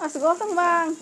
masih gosong bang.